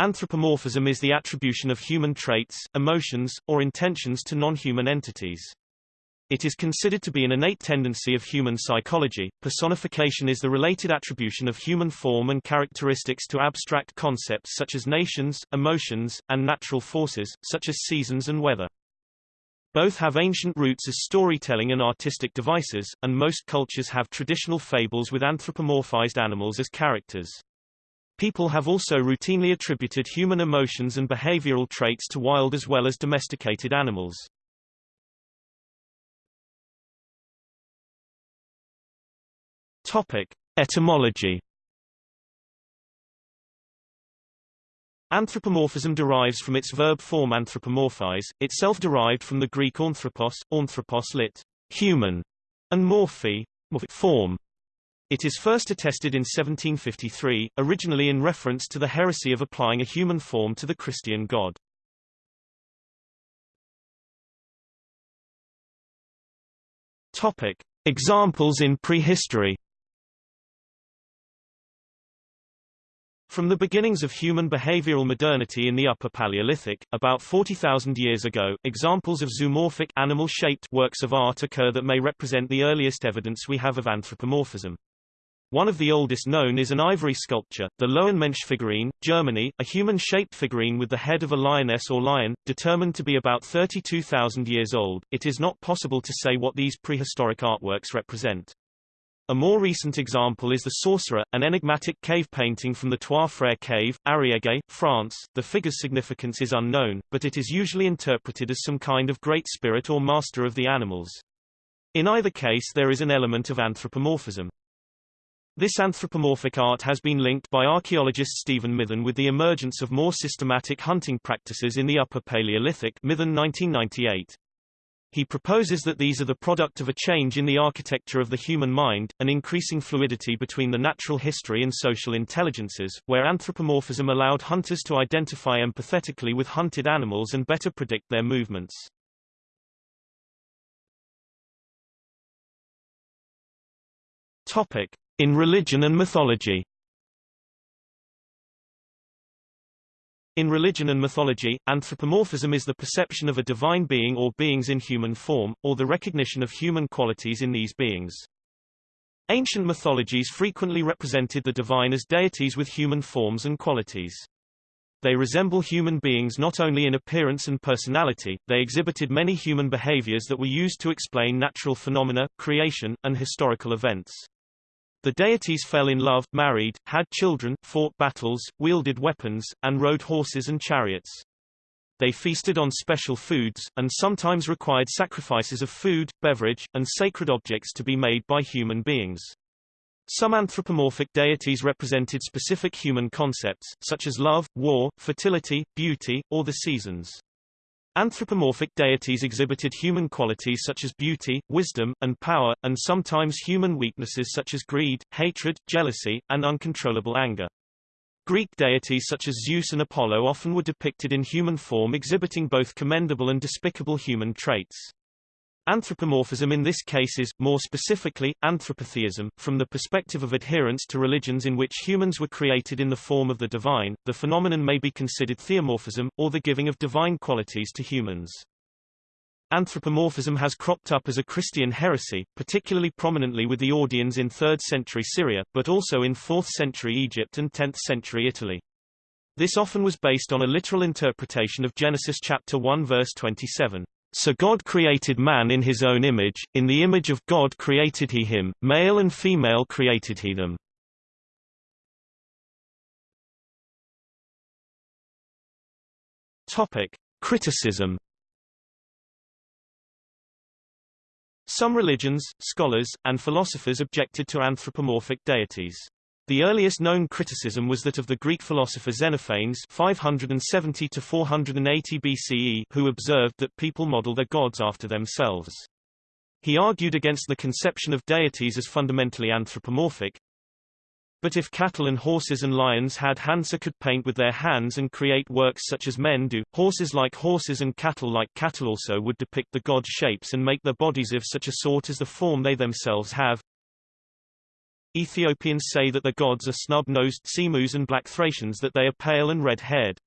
Anthropomorphism is the attribution of human traits, emotions, or intentions to non-human entities. It is considered to be an innate tendency of human psychology. Personification is the related attribution of human form and characteristics to abstract concepts such as nations, emotions, and natural forces, such as seasons and weather. Both have ancient roots as storytelling and artistic devices, and most cultures have traditional fables with anthropomorphized animals as characters. People have also routinely attributed human emotions and behavioral traits to wild as well as domesticated animals. Topic: Etymology. Anthropomorphism derives from its verb form anthropomorphize, itself derived from the Greek anthropos, anthropos lit. human, and morphe, form. It is first attested in 1753, originally in reference to the heresy of applying a human form to the Christian god. Topic: Examples in prehistory. From the beginnings of human behavioral modernity in the Upper Paleolithic, about 40,000 years ago, examples of zoomorphic animal-shaped works of art occur that may represent the earliest evidence we have of anthropomorphism. One of the oldest known is an ivory sculpture, the Lowenmensch figurine, Germany, a human-shaped figurine with the head of a lioness or lion, determined to be about 32,000 years old. It is not possible to say what these prehistoric artworks represent. A more recent example is The Sorcerer, an enigmatic cave painting from the Trois Frères cave, Ariège, France. The figure's significance is unknown, but it is usually interpreted as some kind of great spirit or master of the animals. In either case there is an element of anthropomorphism. This anthropomorphic art has been linked by archaeologist Stephen Mithen with the emergence of more systematic hunting practices in the Upper Paleolithic Mithen 1998. He proposes that these are the product of a change in the architecture of the human mind, an increasing fluidity between the natural history and social intelligences, where anthropomorphism allowed hunters to identify empathetically with hunted animals and better predict their movements. Topic. In religion and mythology In religion and mythology, anthropomorphism is the perception of a divine being or beings in human form, or the recognition of human qualities in these beings. Ancient mythologies frequently represented the divine as deities with human forms and qualities. They resemble human beings not only in appearance and personality, they exhibited many human behaviors that were used to explain natural phenomena, creation, and historical events. The deities fell in love, married, had children, fought battles, wielded weapons, and rode horses and chariots. They feasted on special foods, and sometimes required sacrifices of food, beverage, and sacred objects to be made by human beings. Some anthropomorphic deities represented specific human concepts, such as love, war, fertility, beauty, or the seasons. Anthropomorphic deities exhibited human qualities such as beauty, wisdom, and power, and sometimes human weaknesses such as greed, hatred, jealousy, and uncontrollable anger. Greek deities such as Zeus and Apollo often were depicted in human form exhibiting both commendable and despicable human traits. Anthropomorphism in this case is, more specifically, anthropotheism. From the perspective of adherence to religions in which humans were created in the form of the divine, the phenomenon may be considered theomorphism, or the giving of divine qualities to humans. Anthropomorphism has cropped up as a Christian heresy, particularly prominently with the Audians in 3rd century Syria, but also in 4th century Egypt and 10th century Italy. This often was based on a literal interpretation of Genesis chapter 1 verse 27. So God created man in his own image, in the image of God created he him, male and female created he them. Topic. Criticism Some religions, scholars, and philosophers objected to anthropomorphic deities. The earliest known criticism was that of the Greek philosopher Xenophanes 570 to 480 BCE who observed that people model their gods after themselves. He argued against the conception of deities as fundamentally anthropomorphic. But if cattle and horses and lions had hands could paint with their hands and create works such as men do, horses like horses and cattle like cattle also would depict the god shapes and make their bodies of such a sort as the form they themselves have. Ethiopians say that their gods are snub-nosed Semus and black Thracians that they are pale and red-haired.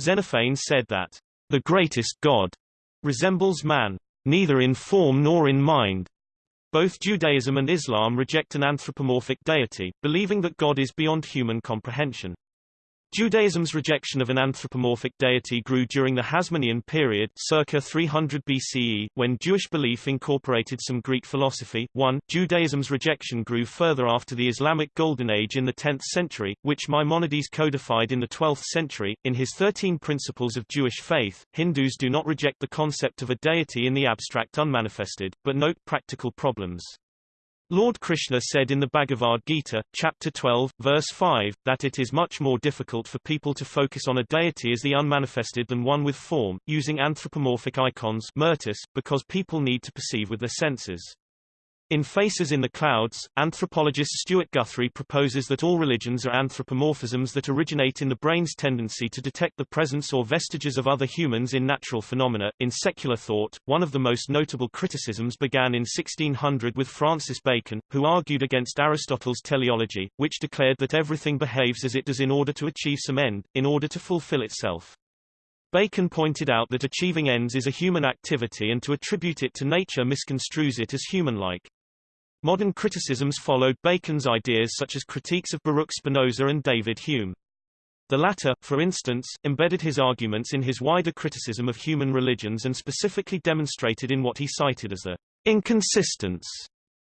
Xenophane said that, the greatest god resembles man, neither in form nor in mind. Both Judaism and Islam reject an anthropomorphic deity, believing that God is beyond human comprehension. Judaism's rejection of an anthropomorphic deity grew during the Hasmonean period circa 300 BCE, when Jewish belief incorporated some Greek philosophy. 1. Judaism's rejection grew further after the Islamic Golden Age in the 10th century, which Maimonides codified in the 12th century. In his Thirteen Principles of Jewish Faith, Hindus do not reject the concept of a deity in the abstract unmanifested, but note practical problems. Lord Krishna said in the Bhagavad Gita, chapter 12, verse 5, that it is much more difficult for people to focus on a deity as the unmanifested than one with form, using anthropomorphic icons because people need to perceive with their senses. In Faces in the Clouds, anthropologist Stewart Guthrie proposes that all religions are anthropomorphisms that originate in the brain's tendency to detect the presence or vestiges of other humans in natural phenomena. In secular thought, one of the most notable criticisms began in 1600 with Francis Bacon, who argued against Aristotle's teleology, which declared that everything behaves as it does in order to achieve some end, in order to fulfill itself. Bacon pointed out that achieving ends is a human activity and to attribute it to nature misconstrues it as human-like. Modern criticisms followed Bacon's ideas such as critiques of Baruch Spinoza and David Hume. The latter, for instance, embedded his arguments in his wider criticism of human religions and specifically demonstrated in what he cited as the inconsistence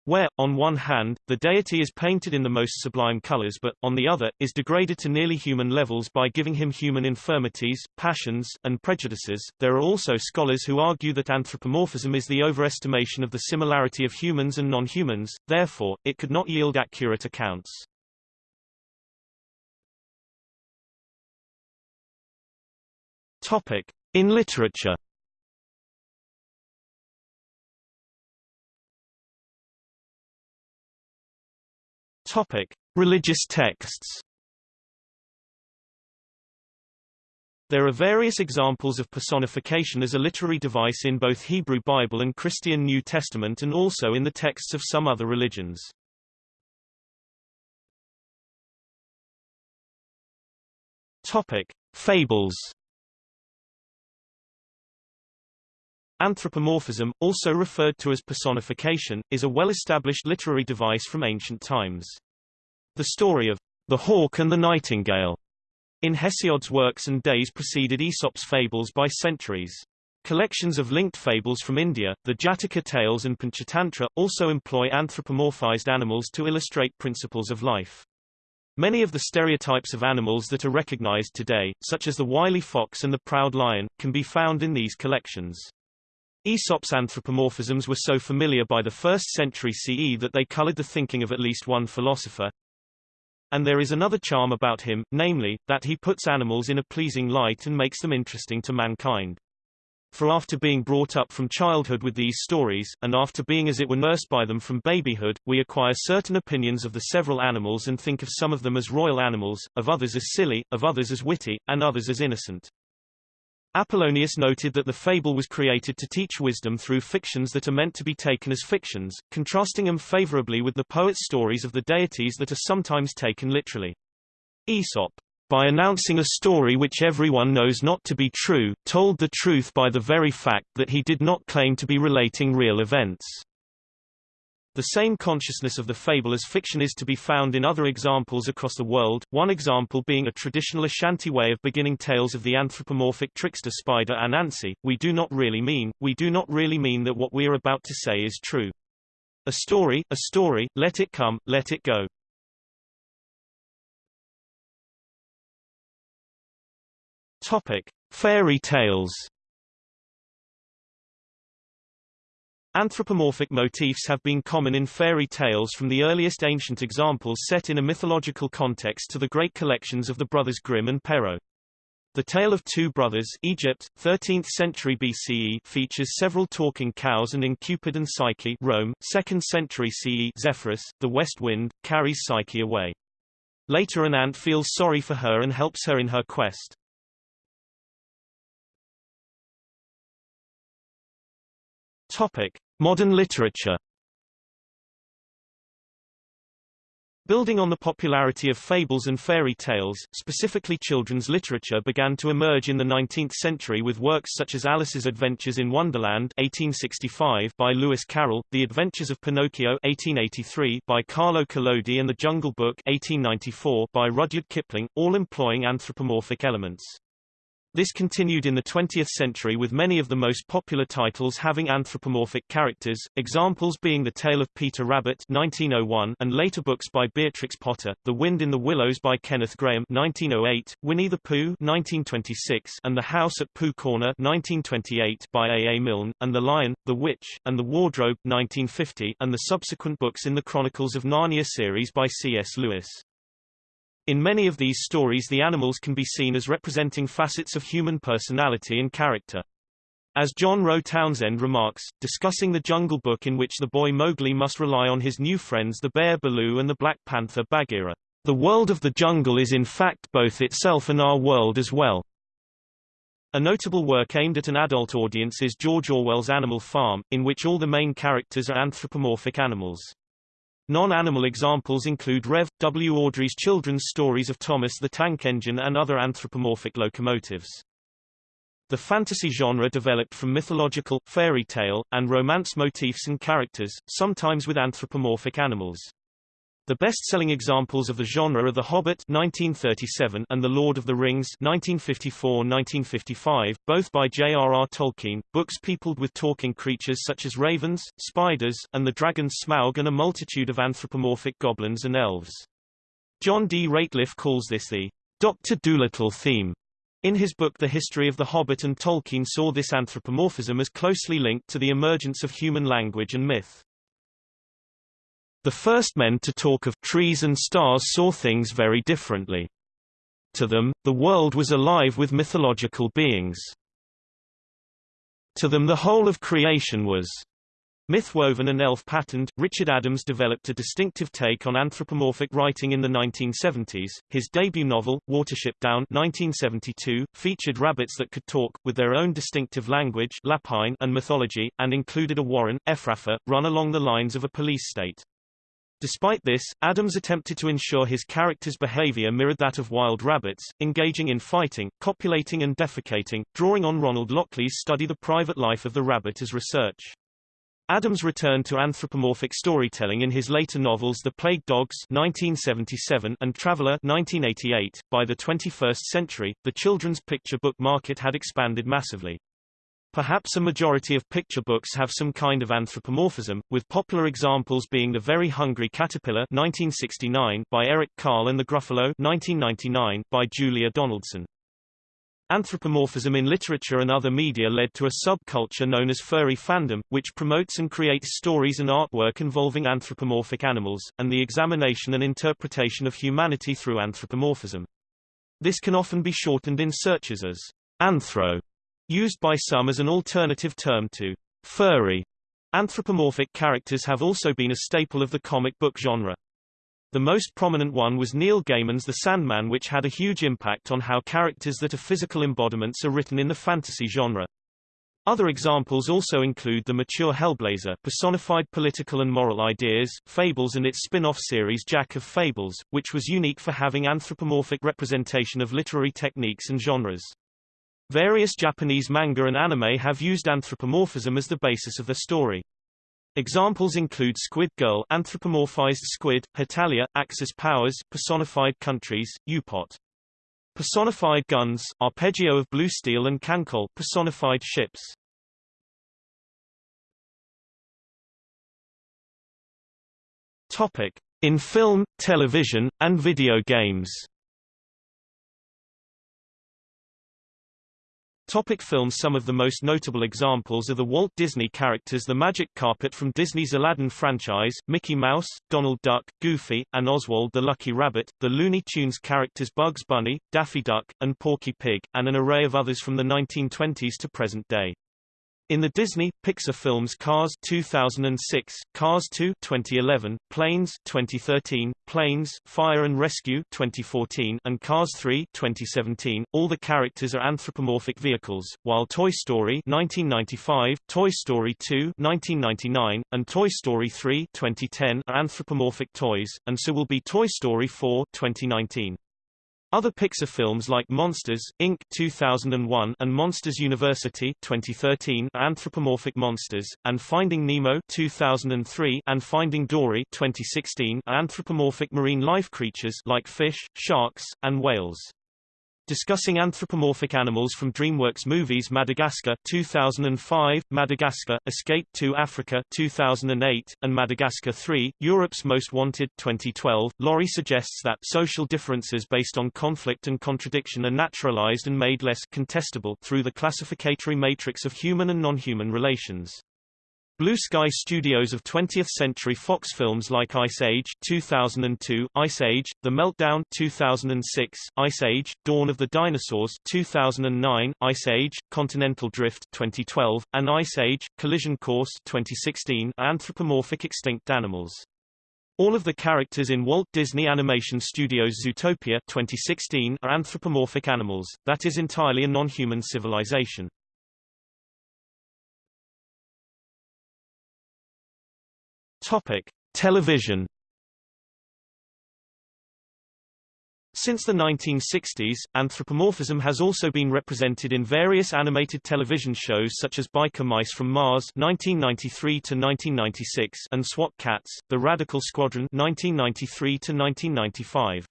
where, on one hand, the deity is painted in the most sublime colors but, on the other, is degraded to nearly human levels by giving him human infirmities, passions, and prejudices. There are also scholars who argue that anthropomorphism is the overestimation of the similarity of humans and non-humans, therefore, it could not yield accurate accounts. Topic. In literature Topic: Religious texts. There are various examples of personification as a literary device in both Hebrew Bible and Christian New Testament and also in the texts of some other religions. Topic: Fables. Anthropomorphism, also referred to as personification, is a well-established literary device from ancient times. The story of the hawk and the nightingale in Hesiod's works and days preceded Aesop's fables by centuries. Collections of linked fables from India, the Jataka tales and Panchatantra, also employ anthropomorphized animals to illustrate principles of life. Many of the stereotypes of animals that are recognized today, such as the wily fox and the proud lion, can be found in these collections. Aesop's anthropomorphisms were so familiar by the 1st century CE that they colored the thinking of at least one philosopher, and there is another charm about him, namely, that he puts animals in a pleasing light and makes them interesting to mankind. For after being brought up from childhood with these stories, and after being as it were nursed by them from babyhood, we acquire certain opinions of the several animals and think of some of them as royal animals, of others as silly, of others as witty, and others as innocent. Apollonius noted that the fable was created to teach wisdom through fictions that are meant to be taken as fictions, contrasting them favorably with the poet's stories of the deities that are sometimes taken literally. Aesop, by announcing a story which everyone knows not to be true, told the truth by the very fact that he did not claim to be relating real events. The same consciousness of the fable as fiction is to be found in other examples across the world, one example being a traditional Ashanti way of beginning tales of the anthropomorphic trickster spider Anansi. We do not really mean, we do not really mean that what we are about to say is true. A story, a story, let it come, let it go. Topic: Fairy tales. Anthropomorphic motifs have been common in fairy tales from the earliest ancient examples set in a mythological context to the great collections of the brothers Grimm and Perrault. The Tale of Two Brothers Egypt, 13th century BCE features several talking cows and in Cupid and Psyche Rome, 2nd century CE Zephyrus, the west wind, carries Psyche away. Later an ant feels sorry for her and helps her in her quest. Topic: Modern literature. Building on the popularity of fables and fairy tales, specifically children's literature began to emerge in the 19th century with works such as Alice's Adventures in Wonderland 1865 by Lewis Carroll, The Adventures of Pinocchio 1883 by Carlo Collodi and The Jungle Book 1894 by Rudyard Kipling, all employing anthropomorphic elements. This continued in the 20th century with many of the most popular titles having anthropomorphic characters, examples being The Tale of Peter Rabbit 1901 and later books by Beatrix Potter, The Wind in the Willows by Kenneth Grahame 1908, Winnie the Pooh 1926 and The House at Pooh Corner 1928 by A. A. Milne, and The Lion, the Witch, and the Wardrobe 1950 and the subsequent books in the Chronicles of Narnia series by C.S. Lewis. In many of these stories the animals can be seen as representing facets of human personality and character. As John Rowe Townsend remarks, discussing the Jungle Book in which the boy Mowgli must rely on his new friends the bear Baloo and the black panther Bagheera, the world of the jungle is in fact both itself and our world as well. A notable work aimed at an adult audience is George Orwell's Animal Farm, in which all the main characters are anthropomorphic animals. Non-animal examples include Rev. W. Awdry's children's stories of Thomas the Tank Engine and other anthropomorphic locomotives. The fantasy genre developed from mythological, fairy tale, and romance motifs and characters, sometimes with anthropomorphic animals. The best-selling examples of the genre are The Hobbit 1937 and The Lord of the Rings 1954-1955, both by J.R.R. Tolkien, books peopled with talking creatures such as ravens, spiders, and the dragon Smaug and a multitude of anthropomorphic goblins and elves. John D. Rateliff calls this the Dr. Dolittle theme. In his book The History of the Hobbit and Tolkien saw this anthropomorphism as closely linked to the emergence of human language and myth. The first men to talk of trees and stars saw things very differently. To them, the world was alive with mythological beings. To them the whole of creation was Myth-woven and elf-patterned, Richard Adams developed a distinctive take on anthropomorphic writing in the 1970s. His debut novel, Watership Down 1972, featured rabbits that could talk, with their own distinctive language Lapine and mythology, and included a warren, Efrafa, run along the lines of a police state. Despite this, Adams attempted to ensure his character's behavior mirrored that of wild rabbits, engaging in fighting, copulating and defecating, drawing on Ronald Lockley's study The Private Life of the Rabbit as research. Adams returned to anthropomorphic storytelling in his later novels The Plague Dogs 1977 and Traveller 1988. By the 21st century, the children's picture book market had expanded massively. Perhaps a majority of picture books have some kind of anthropomorphism, with popular examples being The Very Hungry Caterpillar 1969 by Eric Carle and The Gruffalo 1999 by Julia Donaldson. Anthropomorphism in literature and other media led to a subculture known as furry fandom, which promotes and creates stories and artwork involving anthropomorphic animals, and the examination and interpretation of humanity through anthropomorphism. This can often be shortened in searches as anthro Used by some as an alternative term to furry. Anthropomorphic characters have also been a staple of the comic book genre. The most prominent one was Neil Gaiman's The Sandman which had a huge impact on how characters that are physical embodiments are written in the fantasy genre. Other examples also include the mature Hellblazer personified political and moral ideas, Fables and its spin-off series Jack of Fables, which was unique for having anthropomorphic representation of literary techniques and genres. Various Japanese manga and anime have used anthropomorphism as the basis of the story. Examples include Squid Girl anthropomorphized squid, Hetalia, Axis powers personified countries, Upotte. Personified guns, Arpeggio of Blue Steel and KanColle personified ships. Topic: In film, television, and video games. Topic films Some of the most notable examples are the Walt Disney characters the Magic Carpet from Disney's Aladdin franchise, Mickey Mouse, Donald Duck, Goofy, and Oswald the Lucky Rabbit, the Looney Tunes characters Bugs Bunny, Daffy Duck, and Porky Pig, and an array of others from the 1920s to present day. In the Disney Pixar films Cars 2006, Cars 2 2011, Planes 2013, Planes: Fire and Rescue 2014, and Cars 3 2017, all the characters are anthropomorphic vehicles, while Toy Story 1995, Toy Story 2 1999, and Toy Story 3 2010 are anthropomorphic toys, and so will be Toy Story 4 2019. Other Pixar films like Monsters, Inc. 2001 and Monsters University 2013 are anthropomorphic monsters, and Finding Nemo 2003 and Finding Dory 2016 are anthropomorphic marine life creatures like fish, sharks, and whales. Discussing anthropomorphic animals from DreamWorks movies Madagascar 2005, Madagascar, Escape to Africa 2008, and Madagascar 3, Europe's Most Wanted 2012, Laurie suggests that social differences based on conflict and contradiction are naturalized and made less contestable through the classificatory matrix of human and non-human relations. Blue Sky Studios of 20th Century Fox films like Ice Age 2002, Ice Age: The Meltdown 2006, Ice Age: Dawn of the Dinosaurs 2009, Ice Age: Continental Drift 2012, and Ice Age: Collision Course 2016 are anthropomorphic extinct animals. All of the characters in Walt Disney Animation Studios' Zootopia 2016 are anthropomorphic animals, that is entirely a non-human civilization. Topic: Television. Since the 1960s, anthropomorphism has also been represented in various animated television shows such as Biker Mice from Mars 1993 to 1996 and SWAT Kats: The Radical Squadron 1993 to 1995.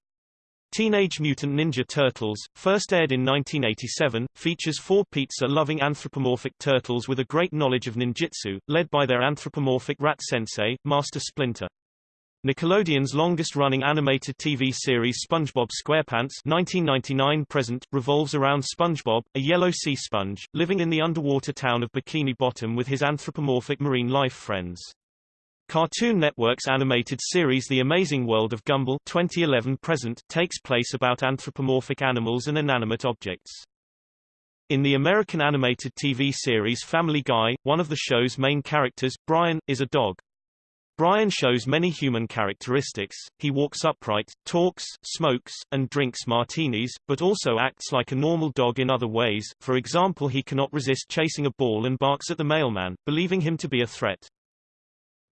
Teenage Mutant Ninja Turtles, first aired in 1987, features four pizza-loving anthropomorphic turtles with a great knowledge of ninjutsu, led by their anthropomorphic rat sensei, Master Splinter. Nickelodeon's longest-running animated TV series SpongeBob SquarePants 1999 present, revolves around SpongeBob, a yellow sea sponge, living in the underwater town of Bikini Bottom with his anthropomorphic marine life friends. Cartoon Network's animated series The Amazing World of Gumball 2011 present takes place about anthropomorphic animals and inanimate objects. In the American animated TV series Family Guy, one of the show's main characters, Brian, is a dog. Brian shows many human characteristics, he walks upright, talks, smokes, and drinks martinis, but also acts like a normal dog in other ways, for example he cannot resist chasing a ball and barks at the mailman, believing him to be a threat.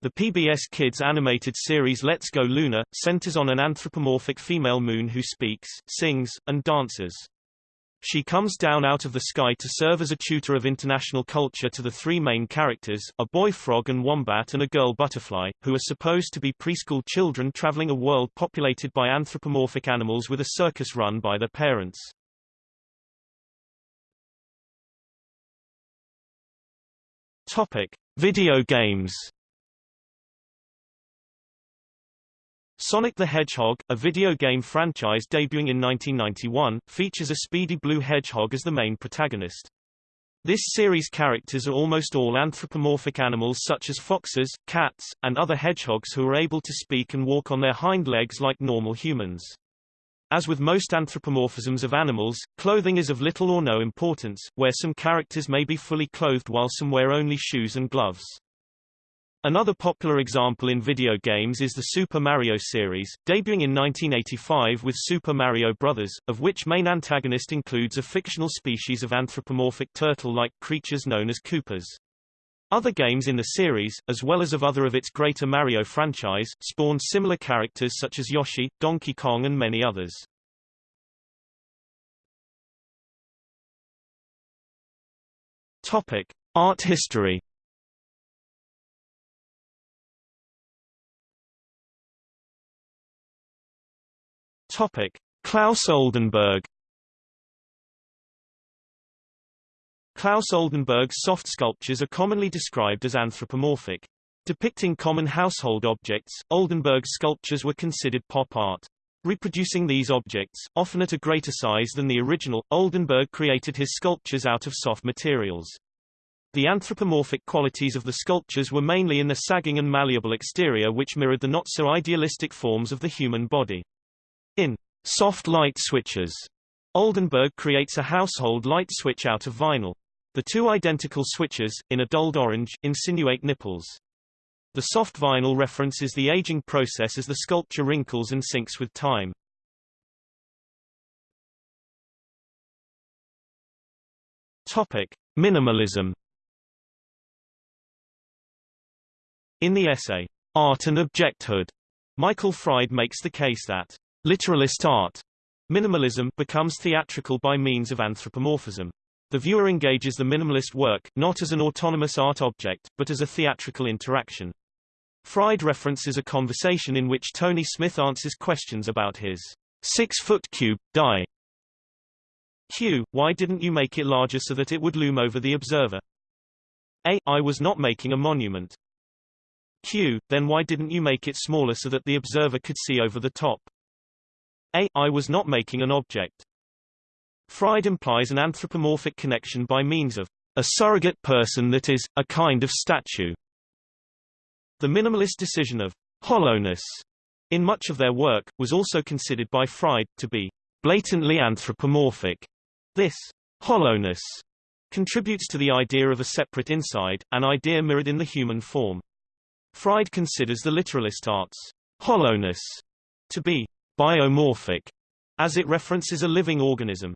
The PBS Kids animated series Let's Go Luna, centers on an anthropomorphic female moon who speaks, sings, and dances. She comes down out of the sky to serve as a tutor of international culture to the three main characters, a boy frog and wombat and a girl butterfly, who are supposed to be preschool children traveling a world populated by anthropomorphic animals with a circus run by their parents. Topic: Video games Sonic the Hedgehog, a video game franchise debuting in 1991, features a speedy blue hedgehog as the main protagonist. This series' characters are almost all anthropomorphic animals such as foxes, cats, and other hedgehogs who are able to speak and walk on their hind legs like normal humans. As with most anthropomorphisms of animals, clothing is of little or no importance, where some characters may be fully clothed while some wear only shoes and gloves. Another popular example in video games is the Super Mario series, debuting in 1985 with Super Mario Bros., of which main antagonist includes a fictional species of anthropomorphic turtle-like creatures known as Koopas. Other games in the series, as well as of other of its Greater Mario franchise, spawned similar characters such as Yoshi, Donkey Kong and many others. Topic. Art history Topic: Claes Oldenburg Claes Oldenburg's soft sculptures are commonly described as anthropomorphic. Depicting common household objects, Oldenburg's sculptures were considered pop art. Reproducing these objects, often at a greater size than the original, Oldenburg created his sculptures out of soft materials. The anthropomorphic qualities of the sculptures were mainly in the sagging and malleable exterior which mirrored the not-so-idealistic forms of the human body. In Soft Light Switches, Oldenburg creates a household light switch out of vinyl. The two identical switches, in a dulled orange, insinuate nipples. The soft vinyl references the aging process as the sculpture wrinkles and sinks with time. Topic: Minimalism. In the essay Art and Objecthood, Michael Fried makes the case that literalist art, minimalism, becomes theatrical by means of anthropomorphism. The viewer engages the minimalist work, not as an autonomous art object, but as a theatrical interaction. Fried references a conversation in which Tony Smith answers questions about his six-foot cube, die, Q. Why didn't you make it larger so that it would loom over the observer? A. I was not making a monument. Q. Then why didn't you make it smaller so that the observer could see over the top? A. I was not making an object. Fried implies an anthropomorphic connection by means of a surrogate person that is, a kind of statue. The minimalist decision of hollowness in much of their work, was also considered by Fried, to be blatantly anthropomorphic. This hollowness contributes to the idea of a separate inside, an idea mirrored in the human form. Fried considers the literalist art's hollowness to be biomorphic, as it references a living organism.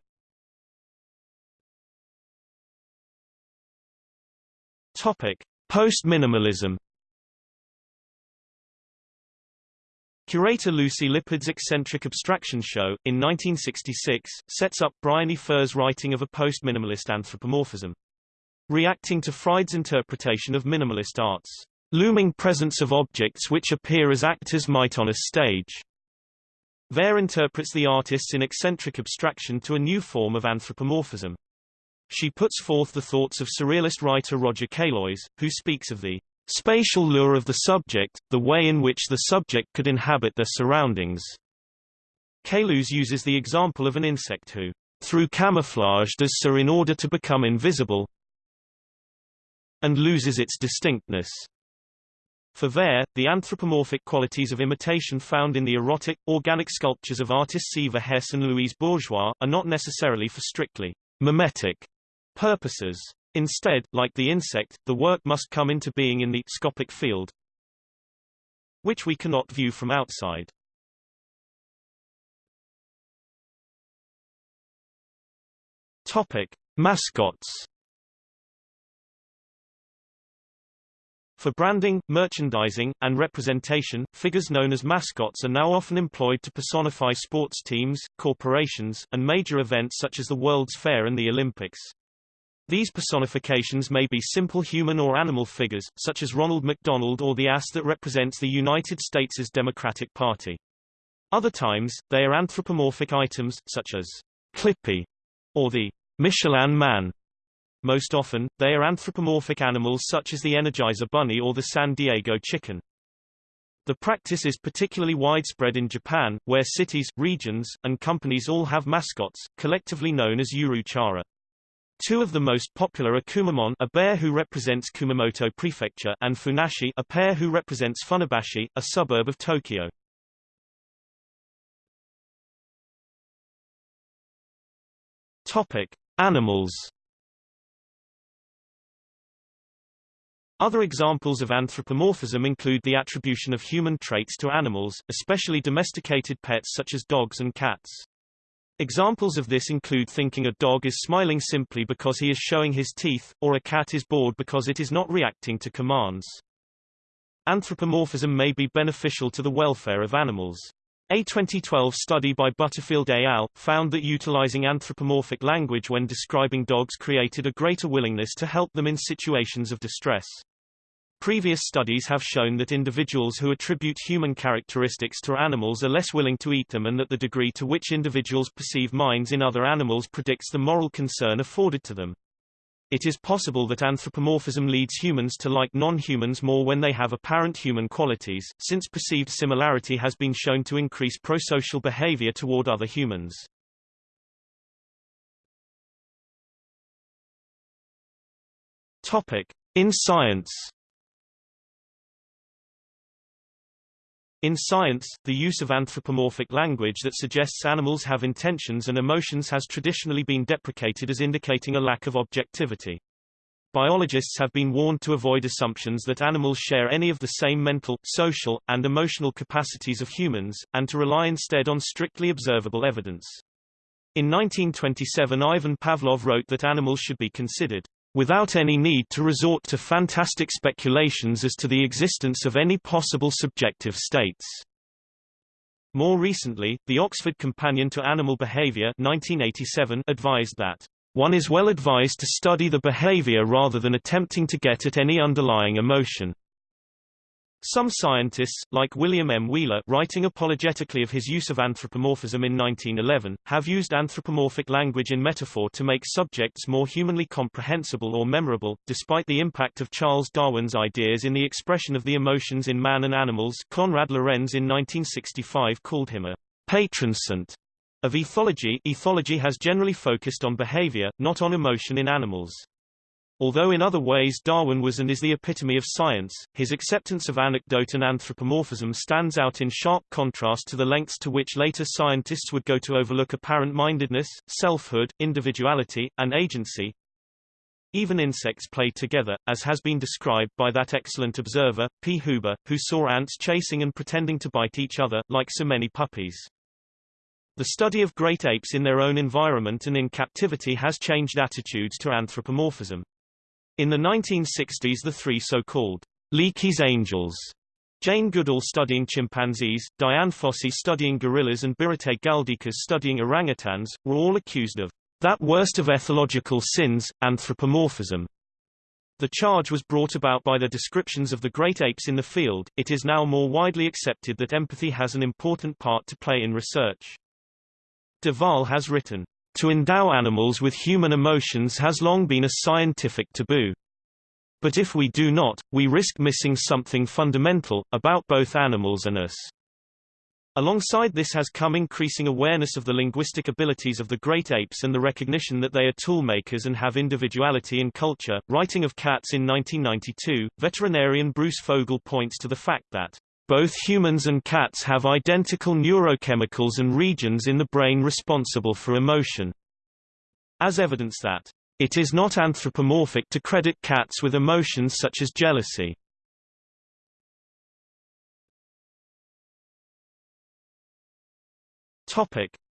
Topic: Post-minimalism Curator Lucy Lippard's eccentric abstraction show, in 1966, sets up Briony Fer's writing of a post-minimalist anthropomorphism. Reacting to Fried's interpretation of minimalist art's looming presence of objects which appear as actors might on a stage. Fer interprets the artists in eccentric abstraction to a new form of anthropomorphism. She puts forth the thoughts of surrealist writer Roger Caillois, who speaks of the Spatial lure of the subject, the way in which the subject could inhabit their surroundings. Caillois uses the example of an insect who, through camouflage does so in order to become invisible, and loses its distinctness. For Fer, the anthropomorphic qualities of imitation found in the erotic, organic sculptures of artists Eva Hesse and Louise Bourgeois, are not necessarily for strictly mimetic purposes. Instead, like the insect, the work must come into being in the scopic field, which we cannot view from outside. Topic: Mascots. For branding, merchandising, and representation, figures known as mascots are now often employed to personify sports teams, corporations, and major events such as the World's Fair and the Olympics. These personifications may be simple human or animal figures, such as Ronald McDonald or the ass that represents the United States' Democratic Party. Other times, they are anthropomorphic items, such as Clippy or the Michelin Man. Most often, they are anthropomorphic animals such as the Energizer Bunny or the San Diego Chicken. The practice is particularly widespread in Japan, where cities, regions, and companies all have mascots, collectively known as Yuruchara. Two of the most popular are Kumamon a bear who represents Kumamoto Prefecture and Funassyi a pear who represents Funabashi, a suburb of Tokyo. Topic: Animals. Other examples of anthropomorphism include the attribution of human traits to animals, especially domesticated pets such as dogs and cats. Examples of this include thinking a dog is smiling simply because he is showing his teeth, or a cat is bored because it is not reacting to commands. Anthropomorphism may be beneficial to the welfare of animals. A 2012 study by Butterfield et al. found that utilizing anthropomorphic language when describing dogs created a greater willingness to help them in situations of distress. Previous studies have shown that individuals who attribute human characteristics to animals are less willing to eat them and that the degree to which individuals perceive minds in other animals predicts the moral concern afforded to them. It is possible that anthropomorphism leads humans to like non-humans more when they have apparent human qualities, since perceived similarity has been shown to increase prosocial behavior toward other humans. Topic. In science In science, the use of anthropomorphic language that suggests animals have intentions and emotions has traditionally been deprecated as indicating a lack of objectivity. Biologists have been warned to avoid assumptions that animals share any of the same mental, social, and emotional capacities of humans, and to rely instead on strictly observable evidence. In 1927 Ivan Pavlov wrote that animals should be considered without any need to resort to fantastic speculations as to the existence of any possible subjective states. More recently, the Oxford Companion to Animal Behavior 1987 advised that one is well advised to study the behavior rather than attempting to get at any underlying emotion. Some scientists, like William M. Wheeler writing apologetically of his use of anthropomorphism in 1911, have used anthropomorphic language in metaphor to make subjects more humanly comprehensible or memorable, despite the impact of Charles Darwin's ideas in the expression of the emotions in man and animals Konrad Lorenz in 1965 called him a patron saint of ethology. Ethology has generally focused on behavior, not on emotion in animals. Although in other ways Darwin was and is the epitome of science, his acceptance of anecdote and anthropomorphism stands out in sharp contrast to the lengths to which later scientists would go to overlook apparent-mindedness, selfhood, individuality, and agency. Even insects play together, as has been described by that excellent observer, P. Huber, who saw ants chasing and pretending to bite each other, like so many puppies. The study of great apes in their own environment and in captivity has changed attitudes to anthropomorphism. In the 1960s the three so-called Leakey's Angels Jane Goodall studying chimpanzees, Dian Fossey studying gorillas and Birute Galdikas studying orangutans, were all accused of that worst of ethological sins, anthropomorphism. The charge was brought about by their descriptions of the great apes in the field. It is now more widely accepted that empathy has an important part to play in research. De Waal has written, to endow animals with human emotions has long been a scientific taboo. But if we do not, we risk missing something fundamental, about both animals and us. Alongside this has come increasing awareness of the linguistic abilities of the great apes and the recognition that they are toolmakers and have individuality and culture. Writing of cats in 1992, veterinarian Bruce Fogle points to the fact that both humans and cats have identical neurochemicals and regions in the brain responsible for emotion. As evidence that it is not anthropomorphic to credit cats with emotions such as jealousy.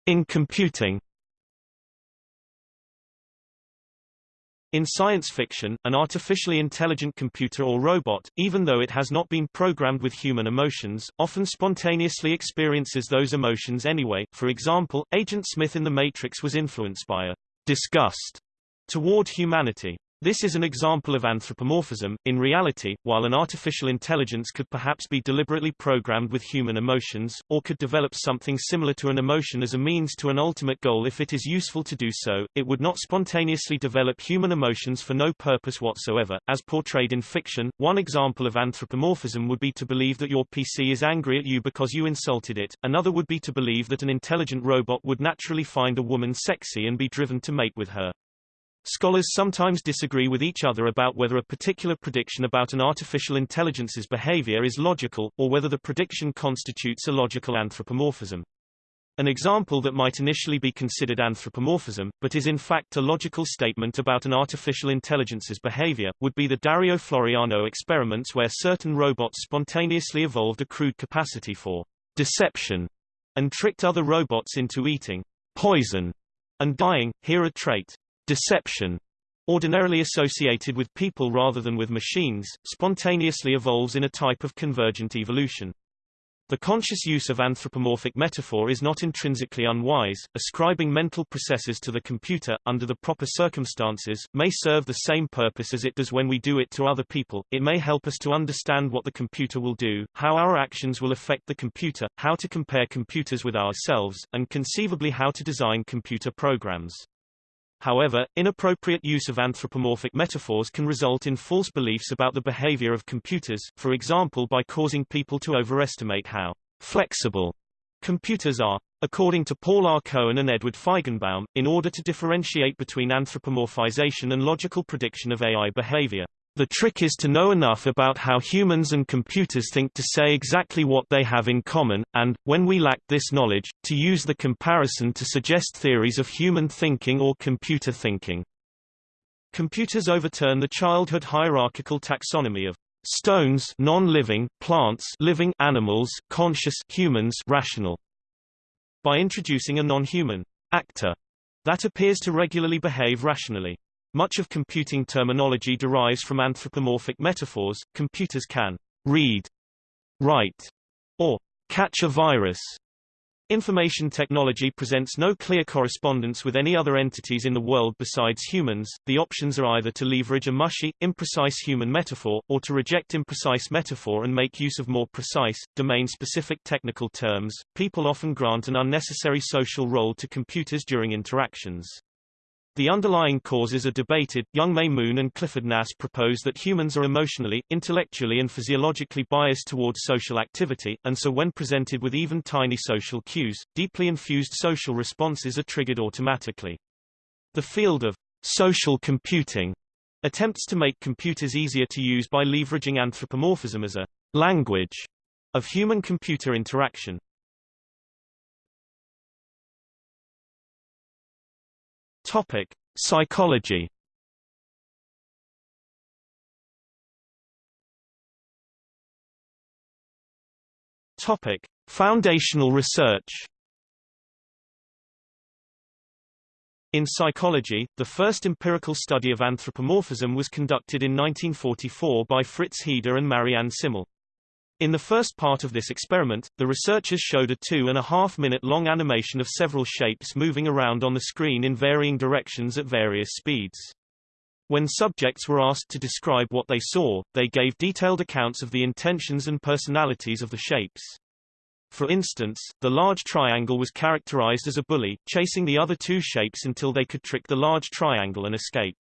In computing In science fiction, an artificially intelligent computer or robot, even though it has not been programmed with human emotions, often spontaneously experiences those emotions anyway. For example, Agent Smith in The Matrix was influenced by a disgust toward humanity. This is an example of anthropomorphism. In reality, while an artificial intelligence could perhaps be deliberately programmed with human emotions, or could develop something similar to an emotion as a means to an ultimate goal if it is useful to do so, it would not spontaneously develop human emotions for no purpose whatsoever. As portrayed in fiction, one example of anthropomorphism would be to believe that your PC is angry at you because you insulted it, another would be to believe that an intelligent robot would naturally find a woman sexy and be driven to mate with her. Scholars sometimes disagree with each other about whether a particular prediction about an artificial intelligence's behavior is logical, or whether the prediction constitutes a logical anthropomorphism. An example that might initially be considered anthropomorphism, but is in fact a logical statement about an artificial intelligence's behavior, would be the Dario Floreano experiments where certain robots spontaneously evolved a crude capacity for deception and tricked other robots into eating poison and dying. Here a trait Deception, ordinarily associated with people rather than with machines, spontaneously evolves in a type of convergent evolution. The conscious use of anthropomorphic metaphor is not intrinsically unwise. Ascribing mental processes to the computer, under the proper circumstances, may serve the same purpose as it does when we do it to other people. It may help us to understand what the computer will do, how our actions will affect the computer, how to compare computers with ourselves, and conceivably how to design computer programs. However, inappropriate use of anthropomorphic metaphors can result in false beliefs about the behavior of computers, for example by causing people to overestimate how flexible computers are. According to Paul R. Cohen and Edward Feigenbaum, in order to differentiate between anthropomorphization and logical prediction of AI behavior, The trick is to know enough about how humans and computers think to say exactly what they have in common, and, when we lack this knowledge, to use the comparison to suggest theories of human thinking or computer thinking. Computers overturn the childhood hierarchical taxonomy of stones non-living, plants living, animals conscious, humans rational, by introducing a non-human actor that appears to regularly behave rationally. Much of computing terminology derives from anthropomorphic metaphors. Computers can read, write, or catch a virus. Information technology presents no clear correspondence with any other entities in the world besides humans. The options are either to leverage a mushy, imprecise human metaphor, or to reject imprecise metaphor and make use of more precise, domain-specific technical terms. People often grant an unnecessary social role to computers during interactions. The underlying causes are debated. Youngme Moon and Clifford Nass propose that humans are emotionally, intellectually and physiologically biased towards social activity, and so when presented with even tiny social cues, deeply infused social responses are triggered automatically. The field of social computing attempts to make computers easier to use by leveraging anthropomorphism as a language of human-computer interaction. Topic: Psychology. Topic: Foundational research. In psychology, the first empirical study of anthropomorphism was conducted in 1944 by Fritz Heider and Marianne Simmel. In the first part of this experiment, the researchers showed a two and a half minute long animation of several shapes moving around on the screen in varying directions at various speeds. When subjects were asked to describe what they saw, they gave detailed accounts of the intentions and personalities of the shapes. For instance, the large triangle was characterized as a bully, chasing the other two shapes until they could trick the large triangle and escape.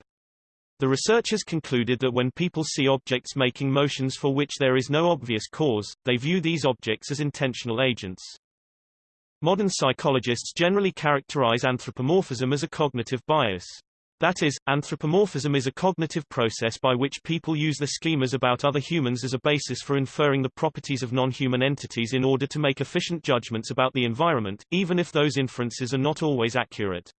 The researchers concluded that when people see objects making motions for which there is no obvious cause, they view these objects as intentional agents. Modern psychologists generally characterize anthropomorphism as a cognitive bias. That is, anthropomorphism is a cognitive process by which people use the schemas about other humans as a basis for inferring the properties of non-human entities in order to make efficient judgments about the environment, even if those inferences are not always accurate.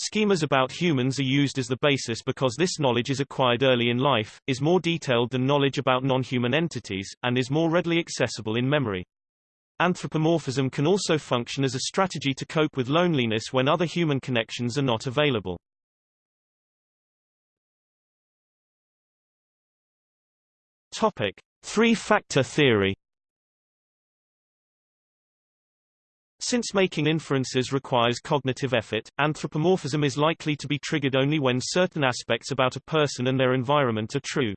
Schemas about humans are used as the basis because this knowledge is acquired early in life, is more detailed than knowledge about non-human entities, and is more readily accessible in memory. Anthropomorphism can also function as a strategy to cope with loneliness when other human connections are not available. Topic: Three-factor theory Since making inferences requires cognitive effort, anthropomorphism is likely to be triggered only when certain aspects about a person and their environment are true.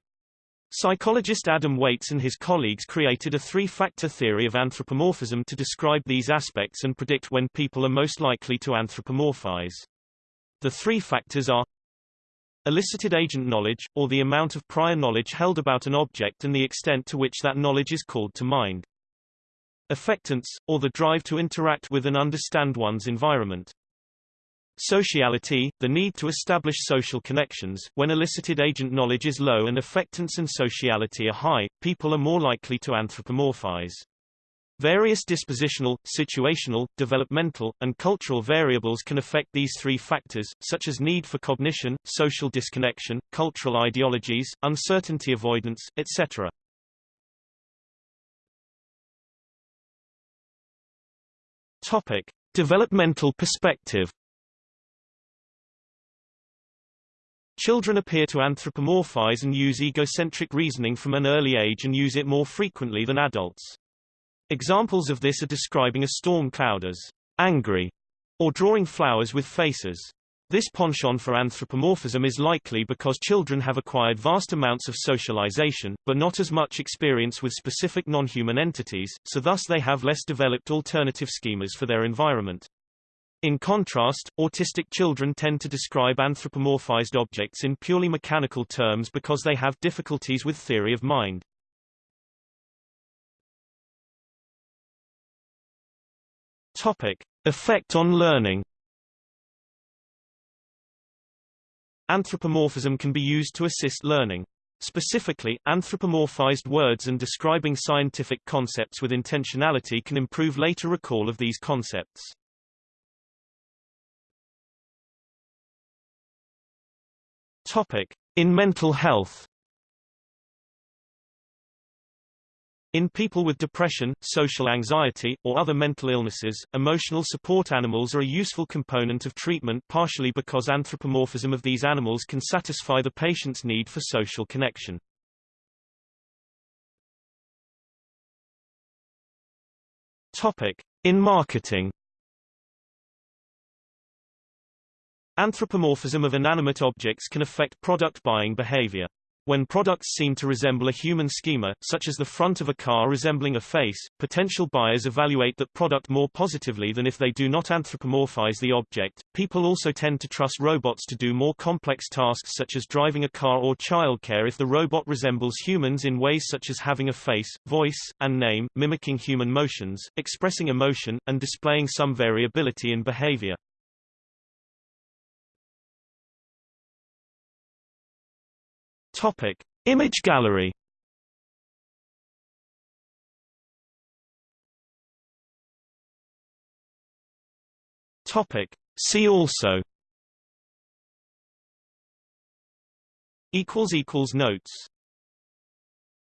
Psychologist Adam Waytz and his colleagues created a three-factor theory of anthropomorphism to describe these aspects and predict when people are most likely to anthropomorphize. The three factors are elicited agent knowledge, or the amount of prior knowledge held about an object and the extent to which that knowledge is called to mind. Affectance, or the drive to interact with and understand one's environment. Sociality, the need to establish social connections. When elicited agent knowledge is low and affectance and sociality are high, people are more likely to anthropomorphize. Various dispositional, situational, developmental, and cultural variables can affect these three factors, such as need for cognition, social disconnection, cultural ideologies, uncertainty avoidance, etc. Topic: Developmental perspective. Children appear to anthropomorphize and use egocentric reasoning from an early age and use it more frequently than adults. Examples of this are describing a storm cloud as angry or drawing flowers with faces. This penchant for anthropomorphism is likely because children have acquired vast amounts of socialization, but not as much experience with specific non-human entities, so thus they have less developed alternative schemas for their environment. In contrast, autistic children tend to describe anthropomorphized objects in purely mechanical terms because they have difficulties with theory of mind. Topic. Effect on learning Anthropomorphism can be used to assist learning. Specifically, anthropomorphized words and describing scientific concepts with intentionality can improve later recall of these concepts. Topic. In mental health In people with depression, social anxiety, or other mental illnesses, emotional support animals are a useful component of treatment partially because anthropomorphism of these animals can satisfy the patient's need for social connection. Topic. In marketing Anthropomorphism of inanimate objects can affect product buying behavior. When products seem to resemble a human schema, such as the front of a car resembling a face, potential buyers evaluate that product more positively than if they do not anthropomorphize the object. People also tend to trust robots to do more complex tasks such as driving a car or childcare if the robot resembles humans in ways such as having a face, voice, and name, mimicking human motions, expressing emotion, and displaying some variability in behavior. Topic: Image gallery. Topic: See also. Equals equals notes.